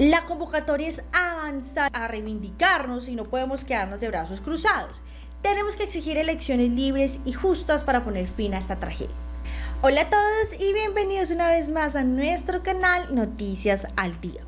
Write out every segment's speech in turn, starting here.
La convocatoria es avanzar a reivindicarnos y no podemos quedarnos de brazos cruzados. Tenemos que exigir elecciones libres y justas para poner fin a esta tragedia. Hola a todos y bienvenidos una vez más a nuestro canal Noticias al Día,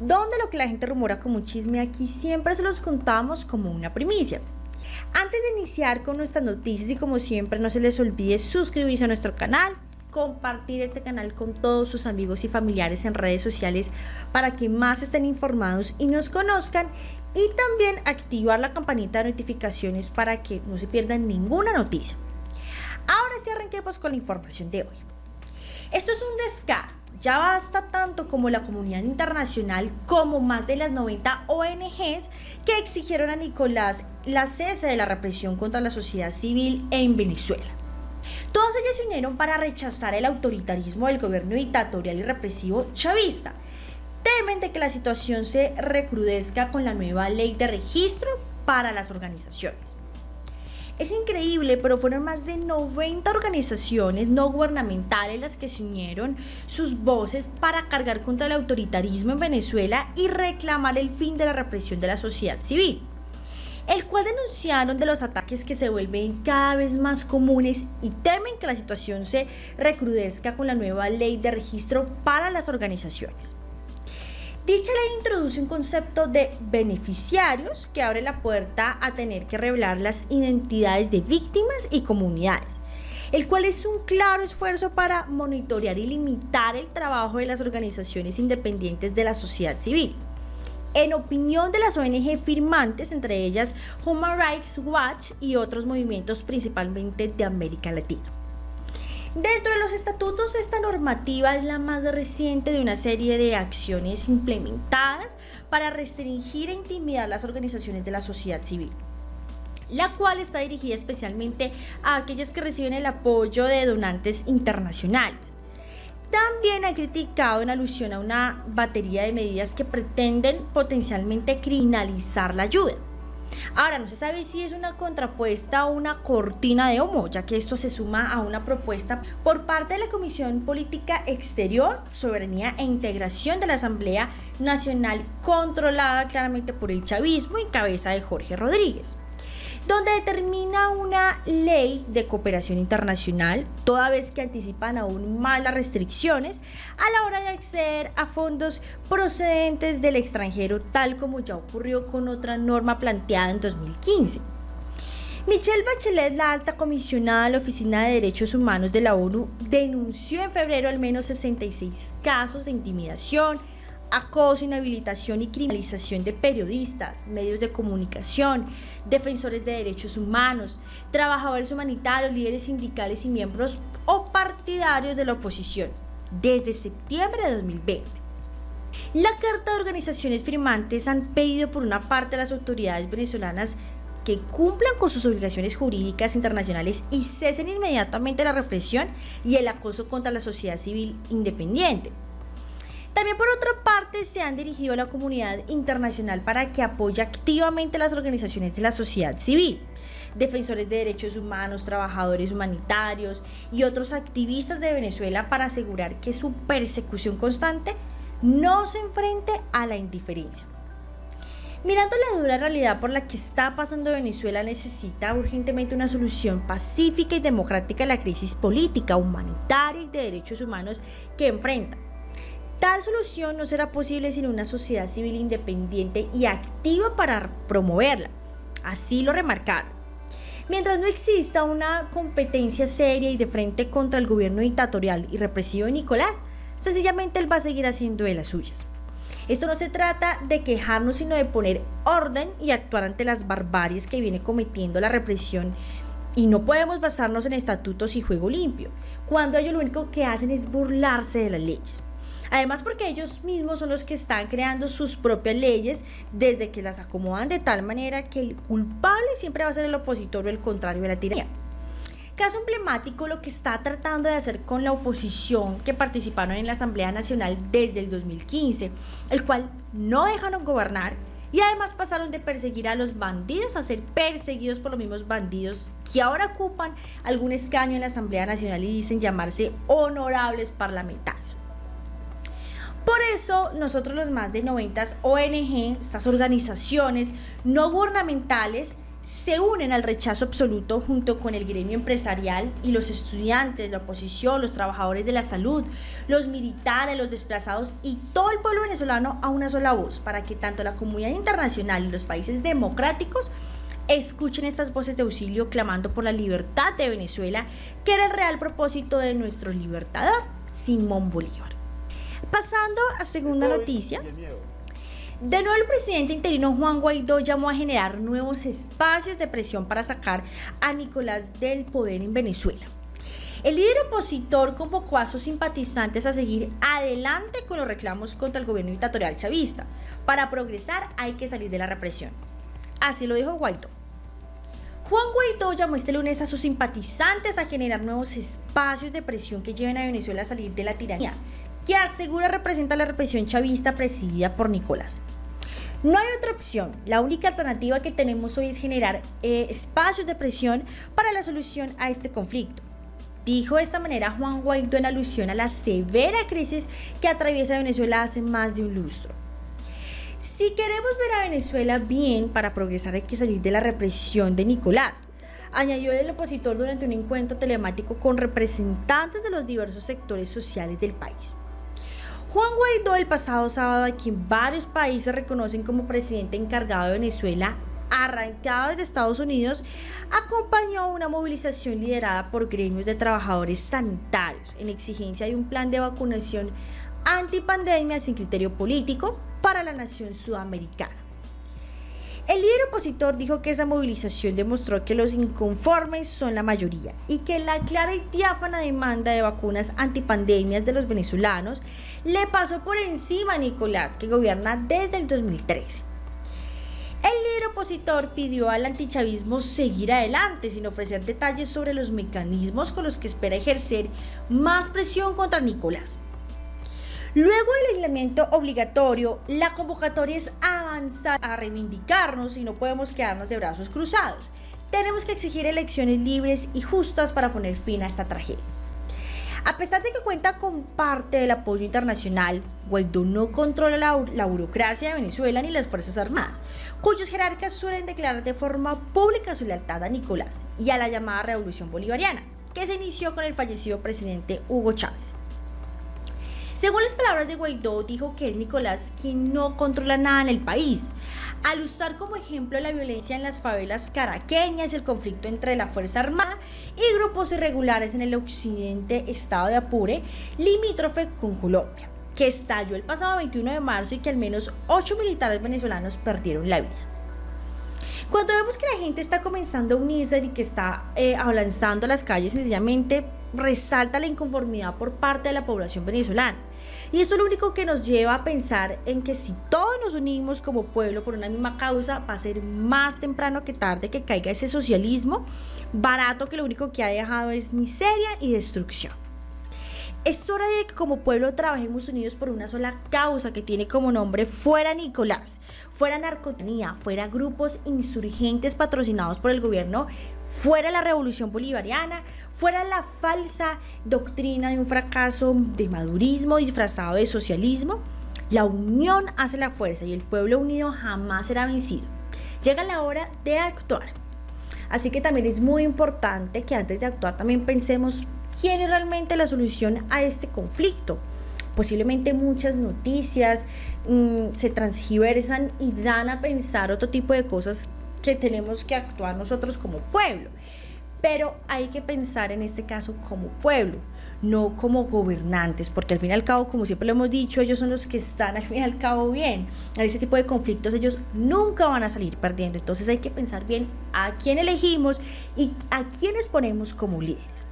donde lo que la gente rumora como un chisme aquí siempre se los contamos como una primicia. Antes de iniciar con nuestras noticias y como siempre no se les olvide suscribirse a nuestro canal, compartir este canal con todos sus amigos y familiares en redes sociales para que más estén informados y nos conozcan y también activar la campanita de notificaciones para que no se pierdan ninguna noticia. Ahora sí arranquemos con la información de hoy. Esto es un descaro. Ya basta tanto como la comunidad internacional como más de las 90 ONGs que exigieron a Nicolás la cese de la represión contra la sociedad civil en Venezuela. Todas ellas se unieron para rechazar el autoritarismo del gobierno dictatorial y represivo chavista. Temen de que la situación se recrudezca con la nueva ley de registro para las organizaciones. Es increíble, pero fueron más de 90 organizaciones no gubernamentales las que se unieron sus voces para cargar contra el autoritarismo en Venezuela y reclamar el fin de la represión de la sociedad civil el cual denunciaron de los ataques que se vuelven cada vez más comunes y temen que la situación se recrudezca con la nueva ley de registro para las organizaciones. Dicha ley introduce un concepto de beneficiarios que abre la puerta a tener que revelar las identidades de víctimas y comunidades, el cual es un claro esfuerzo para monitorear y limitar el trabajo de las organizaciones independientes de la sociedad civil en opinión de las ONG firmantes, entre ellas Human Rights Watch y otros movimientos principalmente de América Latina. Dentro de los estatutos, esta normativa es la más reciente de una serie de acciones implementadas para restringir e intimidar las organizaciones de la sociedad civil la cual está dirigida especialmente a aquellas que reciben el apoyo de donantes internacionales. También ha criticado en alusión a una batería de medidas que pretenden potencialmente criminalizar la ayuda. Ahora, no se sabe si es una contrapuesta o una cortina de humo, ya que esto se suma a una propuesta por parte de la Comisión Política Exterior, Soberanía e Integración de la Asamblea Nacional, controlada claramente por el chavismo en cabeza de Jorge Rodríguez donde determina una ley de cooperación internacional, toda vez que anticipan aún más las restricciones a la hora de acceder a fondos procedentes del extranjero, tal como ya ocurrió con otra norma planteada en 2015. Michelle Bachelet, la alta comisionada de la Oficina de Derechos Humanos de la ONU, denunció en febrero al menos 66 casos de intimidación, acoso, inhabilitación y criminalización de periodistas, medios de comunicación, defensores de derechos humanos, trabajadores humanitarios, líderes sindicales y miembros o partidarios de la oposición desde septiembre de 2020. La carta de organizaciones firmantes han pedido por una parte a las autoridades venezolanas que cumplan con sus obligaciones jurídicas internacionales y cesen inmediatamente la represión y el acoso contra la sociedad civil independiente. También por otra parte se han dirigido a la comunidad internacional para que apoye activamente las organizaciones de la sociedad civil, defensores de derechos humanos, trabajadores humanitarios y otros activistas de Venezuela para asegurar que su persecución constante no se enfrente a la indiferencia. Mirando la dura realidad por la que está pasando Venezuela necesita urgentemente una solución pacífica y democrática a la crisis política, humanitaria y de derechos humanos que enfrenta Tal solución no será posible sin una sociedad civil independiente y activa para promoverla. Así lo remarcaron. Mientras no exista una competencia seria y de frente contra el gobierno dictatorial y represivo de Nicolás, sencillamente él va a seguir haciendo de las suyas. Esto no se trata de quejarnos, sino de poner orden y actuar ante las barbaries que viene cometiendo la represión. Y no podemos basarnos en estatutos y juego limpio, cuando ellos lo único que hacen es burlarse de las leyes. Además porque ellos mismos son los que están creando sus propias leyes desde que las acomodan de tal manera que el culpable siempre va a ser el opositor o el contrario de la tiranía. Caso emblemático lo que está tratando de hacer con la oposición que participaron en la Asamblea Nacional desde el 2015, el cual no dejaron gobernar y además pasaron de perseguir a los bandidos a ser perseguidos por los mismos bandidos que ahora ocupan algún escaño en la Asamblea Nacional y dicen llamarse honorables parlamentarios. Por eso nosotros los más de 90 ONG, estas organizaciones no gubernamentales, se unen al rechazo absoluto junto con el gremio empresarial y los estudiantes, la oposición, los trabajadores de la salud, los militares, los desplazados y todo el pueblo venezolano a una sola voz para que tanto la comunidad internacional y los países democráticos escuchen estas voces de auxilio clamando por la libertad de Venezuela, que era el real propósito de nuestro libertador, Simón Bolívar. Pasando a segunda noticia. De nuevo, el presidente interino Juan Guaidó llamó a generar nuevos espacios de presión para sacar a Nicolás del poder en Venezuela. El líder opositor convocó a sus simpatizantes a seguir adelante con los reclamos contra el gobierno dictatorial chavista. Para progresar hay que salir de la represión. Así lo dijo Guaidó. Juan Guaidó llamó este lunes a sus simpatizantes a generar nuevos espacios de presión que lleven a Venezuela a salir de la tiranía, que asegura representa la represión chavista presidida por Nicolás. No hay otra opción. La única alternativa que tenemos hoy es generar eh, espacios de presión para la solución a este conflicto. Dijo de esta manera Juan Guaidó en alusión a la severa crisis que atraviesa Venezuela hace más de un lustro. Si queremos ver a Venezuela bien para progresar hay que salir de la represión de Nicolás, añadió el opositor durante un encuentro telemático con representantes de los diversos sectores sociales del país. Juan Guaidó el pasado sábado, a quien varios países reconocen como presidente encargado de Venezuela, arrancado desde Estados Unidos, acompañó una movilización liderada por gremios de trabajadores sanitarios en exigencia de un plan de vacunación antipandemia sin criterio político para la nación sudamericana. El líder opositor dijo que esa movilización demostró que los inconformes son la mayoría y que la clara y diáfana demanda de vacunas antipandemias de los venezolanos le pasó por encima a Nicolás, que gobierna desde el 2013. El líder opositor pidió al antichavismo seguir adelante sin ofrecer detalles sobre los mecanismos con los que espera ejercer más presión contra Nicolás. Luego del aislamiento obligatorio, la convocatoria es a reivindicarnos y no podemos quedarnos de brazos cruzados. Tenemos que exigir elecciones libres y justas para poner fin a esta tragedia. A pesar de que cuenta con parte del apoyo internacional, Guaidó no controla la, la, burocracia de Venezuela ni las Fuerzas Armadas, cuyos jerarcas suelen declarar de forma pública su lealtad a Nicolás y a la llamada Revolución Bolivariana, que se inició con el fallecido presidente Hugo Chávez. Según las palabras de Guaidó, dijo que es Nicolás quien no controla nada en el país, al usar como ejemplo la violencia en las favelas caraqueñas, el conflicto entre la Fuerza Armada y grupos irregulares en el occidente estado de Apure, limítrofe con Colombia, que estalló el pasado 21 de marzo y que al menos 8 militares venezolanos perdieron la vida. Cuando vemos que la gente está comenzando a unirse y que está eh, avanzando a las calles, sencillamente resalta la inconformidad por parte de la población venezolana. Y esto es lo único que nos lleva a pensar en que si todos nos unimos como pueblo por una misma causa, va a ser más temprano que tarde que caiga ese socialismo barato que lo único que ha dejado es miseria y destrucción. Es hora de que como pueblo trabajemos unidos por una sola causa que tiene como nombre fuera Nicolás, fuera narcotonía, fuera grupos insurgentes patrocinados por el gobierno, fuera la revolución bolivariana, fuera la falsa doctrina de un fracaso de madurismo disfrazado de socialismo. La unión hace la fuerza y el pueblo unido jamás será vencido. Llega la hora de actuar. Así que también es muy importante que antes de actuar también pensemos quién es realmente la solución a este conflicto. Posiblemente muchas noticias mm, se transgiversan y dan a pensar otro tipo de cosas que tenemos que actuar nosotros como pueblo. Pero hay que pensar en este caso como pueblo, no como gobernantes, porque al fin y al cabo, como siempre lo hemos dicho, ellos son los que están al fin y al cabo bien. En ese tipo de conflictos ellos nunca van a salir perdiendo. Entonces hay que pensar bien a quién elegimos y a quiénes ponemos como líderes.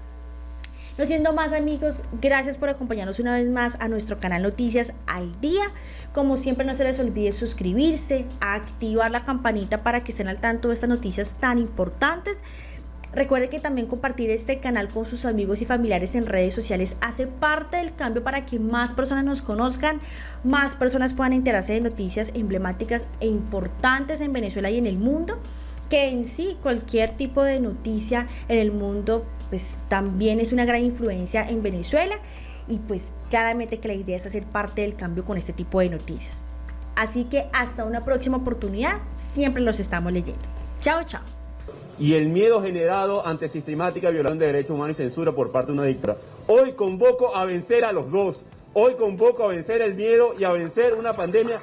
No siendo más amigos, gracias por acompañarnos una vez más a nuestro canal Noticias al Día. Como siempre no se les olvide suscribirse, activar la campanita para que estén al tanto de estas noticias tan importantes. Recuerde que también compartir este canal con sus amigos y familiares en redes sociales hace parte del cambio para que más personas nos conozcan, más personas puedan enterarse de noticias emblemáticas e importantes en Venezuela y en el mundo, que en sí cualquier tipo de noticia en el mundo pues también es una gran influencia en Venezuela y pues claramente que la idea es hacer parte del cambio con este tipo de noticias. Así que hasta una próxima oportunidad, siempre los estamos leyendo. Chao, chao. Y el miedo generado ante sistemática violación de derechos humanos y censura por parte de una dictadura. Hoy convoco a vencer a los dos. Hoy convoco a vencer el miedo y a vencer una pandemia